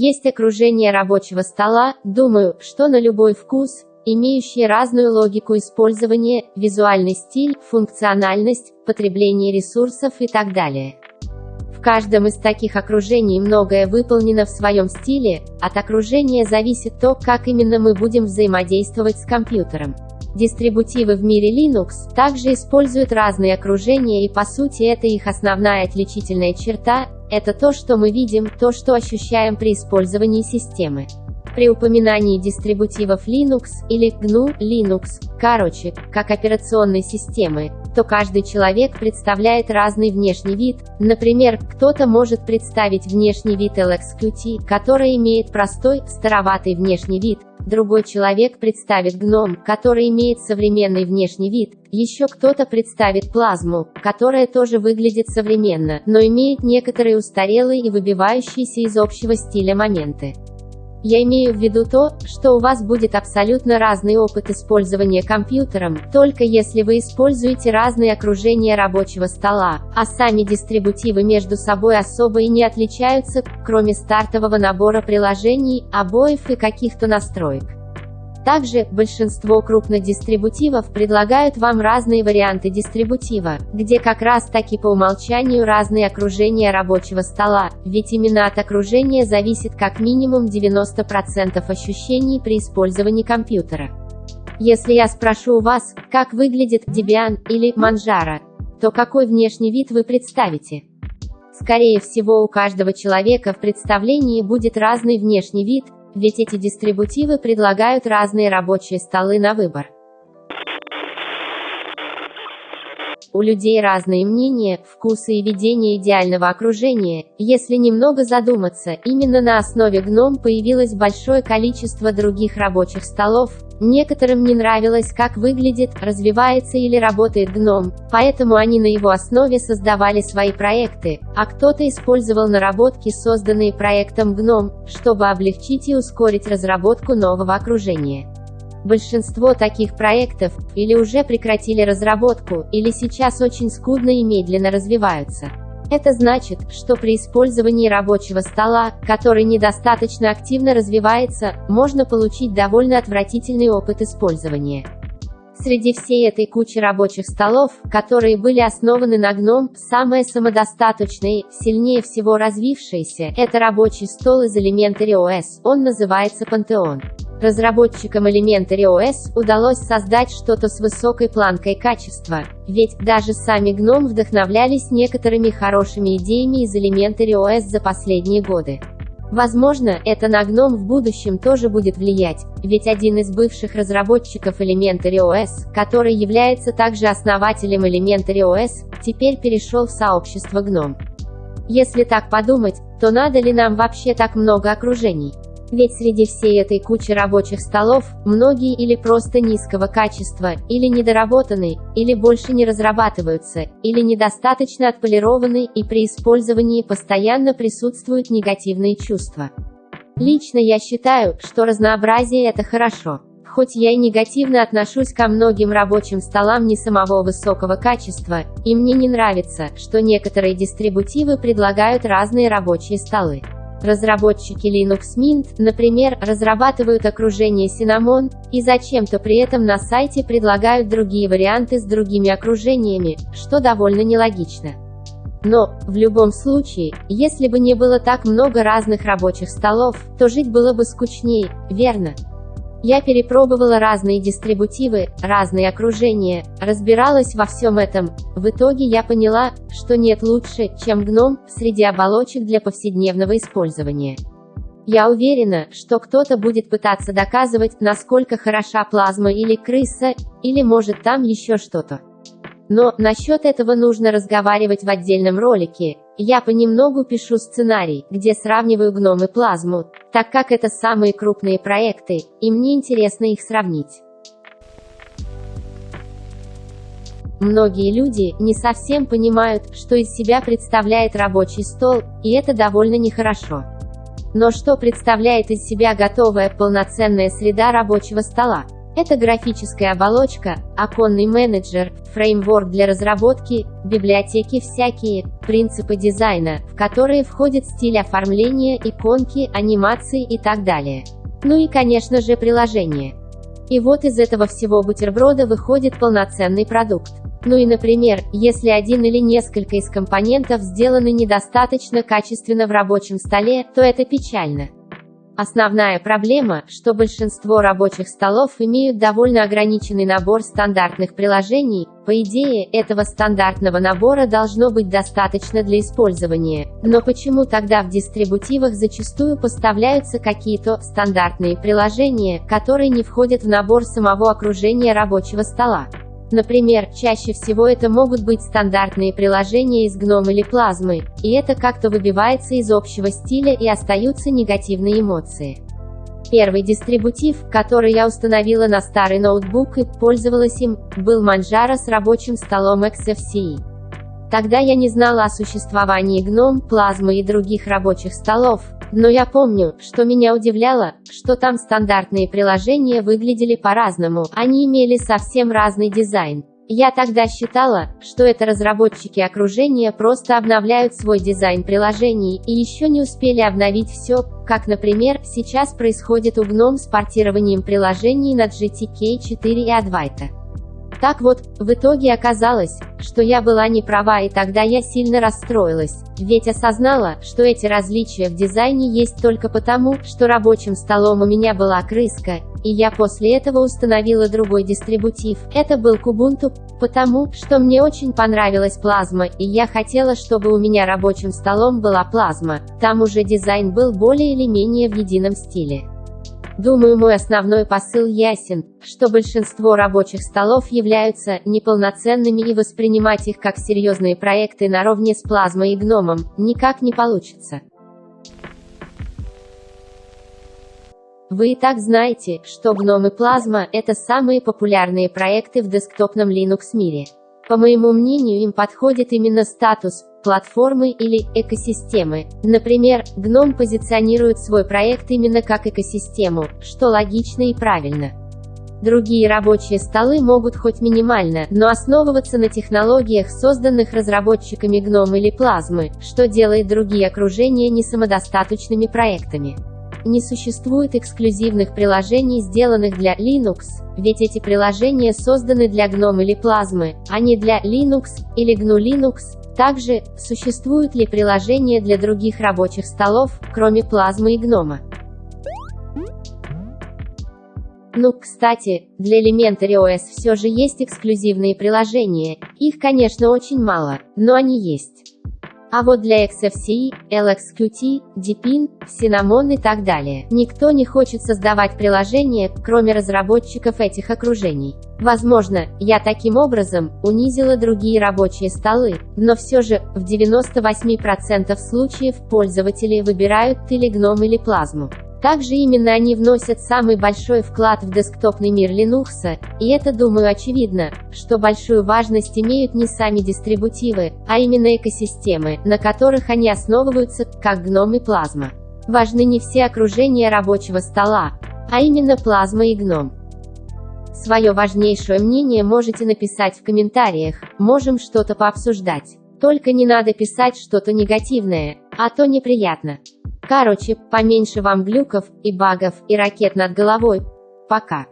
Есть окружение рабочего стола, думаю, что на любой вкус, имеющие разную логику использования, визуальный стиль, функциональность, потребление ресурсов и так далее. В каждом из таких окружений многое выполнено в своем стиле, от окружения зависит то, как именно мы будем взаимодействовать с компьютером. Дистрибутивы в мире Linux также используют разные окружения и по сути это их основная отличительная черта, это то, что мы видим, то, что ощущаем при использовании системы. При упоминании дистрибутивов Linux, или GNU Linux, короче, как операционной системы, то каждый человек представляет разный внешний вид, например, кто-то может представить внешний вид LXQT, который имеет простой, староватый внешний вид, другой человек представит GNOME, который имеет современный внешний вид, еще кто-то представит плазму, которая тоже выглядит современно, но имеет некоторые устарелые и выбивающиеся из общего стиля моменты. Я имею в виду то, что у вас будет абсолютно разный опыт использования компьютером, только если вы используете разные окружения рабочего стола, а сами дистрибутивы между собой особо и не отличаются, кроме стартового набора приложений, обоев и каких-то настроек. Также, большинство крупных дистрибутивов предлагают вам разные варианты дистрибутива, где как раз таки по умолчанию разные окружения рабочего стола, ведь именно от окружения зависит как минимум 90% ощущений при использовании компьютера. Если я спрошу у вас, как выглядит Debian или Manjaro, то какой внешний вид вы представите? Скорее всего у каждого человека в представлении будет разный внешний вид, ведь эти дистрибутивы предлагают разные рабочие столы на выбор. У людей разные мнения, вкусы и видение идеального окружения. Если немного задуматься, именно на основе GNOME появилось большое количество других рабочих столов. Некоторым не нравилось, как выглядит, развивается или работает GNOME, поэтому они на его основе создавали свои проекты, а кто-то использовал наработки, созданные проектом GNOME, чтобы облегчить и ускорить разработку нового окружения. Большинство таких проектов или уже прекратили разработку, или сейчас очень скудно и медленно развиваются. Это значит, что при использовании рабочего стола, который недостаточно активно развивается, можно получить довольно отвратительный опыт использования. Среди всей этой кучи рабочих столов, которые были основаны на GNOME, самое самодостаточное, сильнее всего развившееся, это рабочий стол из Elementary OS, он называется Pantheon. Разработчикам Elementary OS удалось создать что-то с высокой планкой качества, ведь даже сами GNOME вдохновлялись некоторыми хорошими идеями из Elementary OS за последние годы. Возможно, это на GNOME в будущем тоже будет влиять, ведь один из бывших разработчиков Elementary OS, который является также основателем Elementary OS, теперь перешел в сообщество GNOME. Если так подумать, то надо ли нам вообще так много окружений? Ведь среди всей этой кучи рабочих столов, многие или просто низкого качества, или недоработаны, или больше не разрабатываются, или недостаточно отполированы, и при использовании постоянно присутствуют негативные чувства. Лично я считаю, что разнообразие это хорошо. Хоть я и негативно отношусь ко многим рабочим столам не самого высокого качества, и мне не нравится, что некоторые дистрибутивы предлагают разные рабочие столы. Разработчики Linux Mint, например, разрабатывают окружение Cinnamon, и зачем-то при этом на сайте предлагают другие варианты с другими окружениями, что довольно нелогично. Но, в любом случае, если бы не было так много разных рабочих столов, то жить было бы скучнее, верно? Я перепробовала разные дистрибутивы, разные окружения, разбиралась во всем этом. В итоге я поняла, что нет лучше, чем гном, среди оболочек для повседневного использования. Я уверена, что кто-то будет пытаться доказывать, насколько хороша плазма или крыса, или может там еще что-то. Но, насчет этого нужно разговаривать в отдельном ролике. Я понемногу пишу сценарий, где сравниваю гном и плазму, так как это самые крупные проекты, и мне интересно их сравнить. Многие люди не совсем понимают, что из себя представляет рабочий стол, и это довольно нехорошо. Но что представляет из себя готовая полноценная среда рабочего стола? Это графическая оболочка, оконный менеджер, фреймворк для разработки, библиотеки всякие, принципы дизайна, в которые входит стиль оформления, иконки, анимации и так далее. Ну и конечно же приложение. И вот из этого всего бутерброда выходит полноценный продукт. Ну и например, если один или несколько из компонентов сделаны недостаточно качественно в рабочем столе, то это печально. Основная проблема, что большинство рабочих столов имеют довольно ограниченный набор стандартных приложений, по идее, этого стандартного набора должно быть достаточно для использования, но почему тогда в дистрибутивах зачастую поставляются какие-то стандартные приложения, которые не входят в набор самого окружения рабочего стола? Например, чаще всего это могут быть стандартные приложения из GNOME или плазмы, и это как-то выбивается из общего стиля и остаются негативные эмоции. Первый дистрибутив, который я установила на старый ноутбук и пользовалась им, был Manjaro с рабочим столом XFCE. Тогда я не знала о существовании GNOME, плазмы и других рабочих столов, но я помню, что меня удивляло, что там стандартные приложения выглядели по-разному, они имели совсем разный дизайн. Я тогда считала, что это разработчики окружения просто обновляют свой дизайн приложений и еще не успели обновить все, как, например, сейчас происходит у GNOME с портированием приложений на GTK 4 и Advaita. Так вот, в итоге оказалось, что я была не права и тогда я сильно расстроилась, ведь осознала, что эти различия в дизайне есть только потому, что рабочим столом у меня была крыска, и я после этого установила другой дистрибутив. Это был Kubuntu, потому, что мне очень понравилась плазма, и я хотела, чтобы у меня рабочим столом была плазма. Там уже дизайн был более или менее в едином стиле. Думаю, мой основной посыл ясен, что большинство рабочих столов являются неполноценными и воспринимать их как серьезные проекты наравне с плазмой и гномом никак не получится. Вы и так знаете, что гном и плазма – это самые популярные проекты в десктопном Linux мире. По моему мнению им подходит именно статус платформы или экосистемы. Например, GNOME позиционирует свой проект именно как экосистему, что логично и правильно. Другие рабочие столы могут хоть минимально, но основываться на технологиях, созданных разработчиками GNOME или Плазмы, что делает другие окружения несамодостаточными проектами. Не существует эксклюзивных приложений, сделанных для Linux, ведь эти приложения созданы для GNOME или Плазмы, а не для Linux или GNU Linux. Также, существуют ли приложения для других рабочих столов, кроме Плазмы и GNOME? Ну, кстати, для Elementary OS все же есть эксклюзивные приложения, их, конечно, очень мало, но они есть. А вот для XFCE, LXQT, Deepin, Cinnamon и так далее, никто не хочет создавать приложение, кроме разработчиков этих окружений. Возможно, я таким образом унизила другие рабочие столы, но все же, в 98% случаев пользователи выбирают Telegram или плазму. Также именно они вносят самый большой вклад в десктопный мир Linux, и это, думаю, очевидно, что большую важность имеют не сами дистрибутивы, а именно экосистемы, на которых они основываются, как GNOME и Plasma. Важны не все окружения рабочего стола, а именно Plasma и GNOME. Свое важнейшее мнение можете написать в комментариях, можем что-то пообсуждать. Только не надо писать что-то негативное, а то неприятно. Короче, поменьше вам глюков и багов и ракет над головой. Пока.